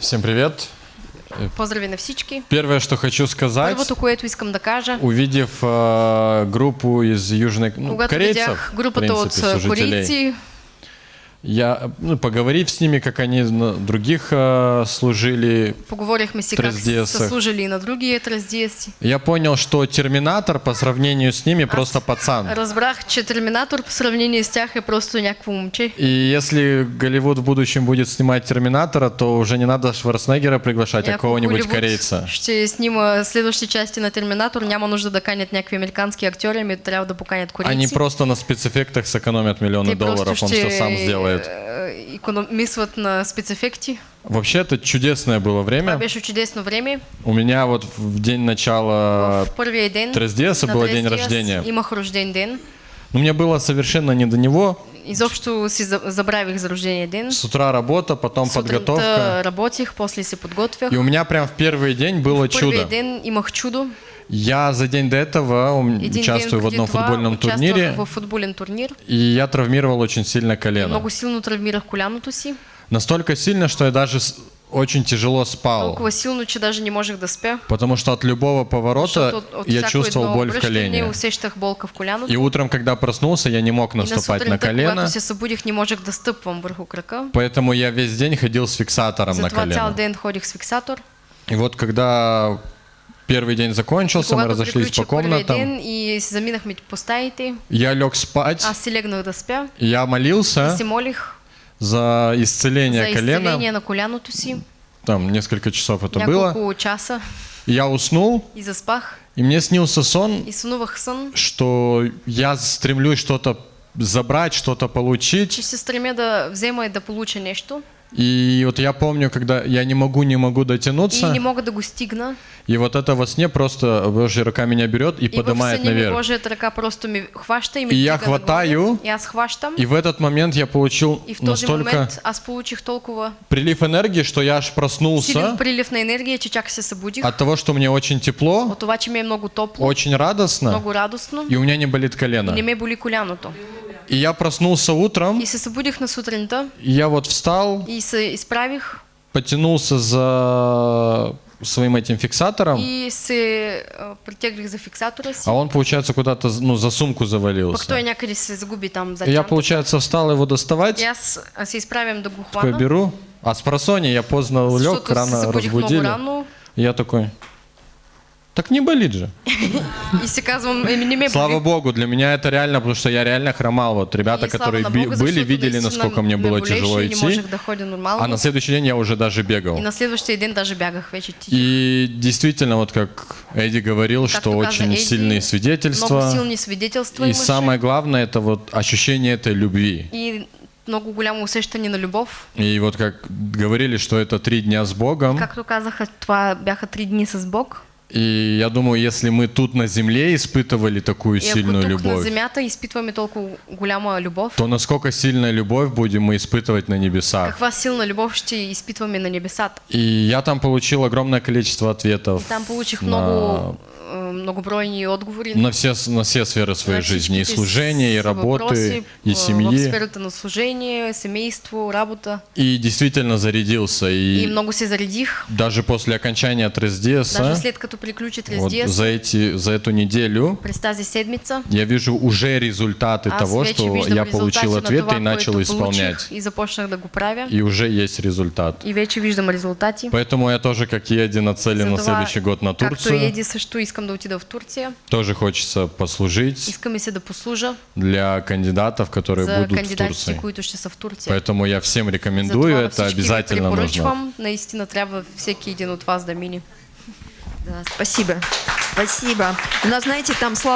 Всем привет. Поздрави на всички. Первое, что хочу сказать, Първото, което искам да кажа, увидев э, группу из Южной ну, когато корейцев, видях в групата от принципе, служителей, корейци, я, ну, поговорив с ними, как они на других э, служили, поговорихме си как Трездесах. са служили и на други трездеси. я понял, что Терминатор по сравнению с ними просто пацан. Разбрах, че Терминатор по сравнение с тях е просто някакво момче. И если Голливуд в будущем будет снимать Терминатора, то уже не надо Шварценеггера приглашать, а кого-нибудь корейца. Ще снима следващи части на Терминатор, няма нужда да канят някакви американски актьори, ами трябва да поканят корейци. Они просто на спецэффектах сэкономят миллионы Те долларов, он все сам сделает. Е, икономисват на спецефекти. Вообще это чудесное было время. беше чудесно време. У меня вот в день начала В първия ден Трездеса на было день рождения. Имах рожден ден. Ну, мне было совершенно не до него. Изобщо си за- забравих за рождения ден. С утра работа, потом Сутринта подготовка. работих, после се подготвях. И у меня прям в первый день было В чудо. ден имах чудо. Я за день до этого Един участвую в одном футбольном турнире, в футболен турнир. и я травмировал очень сильно колено. Много силно травмирах коляното си. Настолько сильно, что я даже очень тяжело спал. Толкова силно, че даже не можех да спя. Потому что от любого поворота от, от я чувствовал боль в колене. болка в коляното. И утром, когда проснулся, я не мог И на наступать на сутринта, колено. когато се събудих, не можех да стъпвам върху крака. Поэтому я весь день ходил с фиксатором на Затова цял колено. ден ходих с фиксатор. И вот когда первый день закончился, мы разошлись по комнатам, ден и си заминахме по стаите, я лег спать, аз си легнах да спя. я молился си молих за исцеление за колена. изцеление на коляното си. Там несколько часов это было. Няколко часа И Я уснул, и заспах. и мне снился сон, И сън, что я стремлюсь что-то забрать, что-то получить. че се стремя да взема и да получа нещо. И вот я помню, когда я не могу, не могу И дотянуться, не мога да го стигна. и вот это во сне просто Божья рука меня берет и И поднимает наверх. Божията ръка просто ми хваща и И я хватаю, И аз хващам. И в этот момент я получил И в настолько момент аз получих толкова прилив энергии, что я аж силен проснулся прилив на енергия, че чак се събудих. от того, что мне очень тепло, От това, че ми е много топло, очень радостно, много радостно. и у меня не болит И колено. не ме боли коляното. И я проснулся утром, И се събудих на сутринта и я вот встал, и се изправих потянулся за своим этим фиксатором, и се а, притеглих за фиксатора си. а он, получается, куда-то ну, за сумку Пък той завалился. някъде се загуби там за я, получается, встал его доставать, И аз а, се изправям да го такой беру, а с просони я поздно лег, защото се рано разбудили. рано я такой, так не болит же. и Слава. Богу, для меня это реально, потому что я реально хромал. Вот ребята, которые были, видели, насколько мне было тяжело идти. А на следующий день я уже даже бегал. И на следващия ден даже тихо. И действительно, вот как Эдди говорил, что очень сильные свидетельства. И самое главное, это вот ощущение этой любви. И много голямо усещане на любов. И вот как говорили, что это три дня с Богом. Както казаха, това бяха три дни с Бог. И я думаю, если мы тут на земле испытывали любовь, изпитваме толкова голяма любов, то насколько сильная любовь будем мы испытывать на небесах. каква силна любов ще изпитваме на небесата. И я там получил огромное количество ответов И там получих на- много, многобройни отговори на все, на все сферы своей на жизни. И всичките служения, и э, семьи. сферата на служение, семейство, работа. И действительно зарядился. И И много се заредих. даже после окончания Трездеса, Даже след като приключи вот за, эти, за эту неделю, през тази седмица, я вижу уже результаты аз того, что я получил това, и начал исполнять. и започнах да го правя. И уже есть результат. И вече виждам резултати. Поэтому я тоже, как Еди, нацелен на следующий год на Както Турцию. Еди също искам да отида в Турция. Тоже хочется послужить Искаме се да послужа для кандидатов, которые за будут в Турции. които ще са в Турция. Поэтому я всем рекомендую, это обязательно нужно. Наистина трябва всеки един от вас да мине. Да, спасибо. Спасибо. У нас, знаете, там слава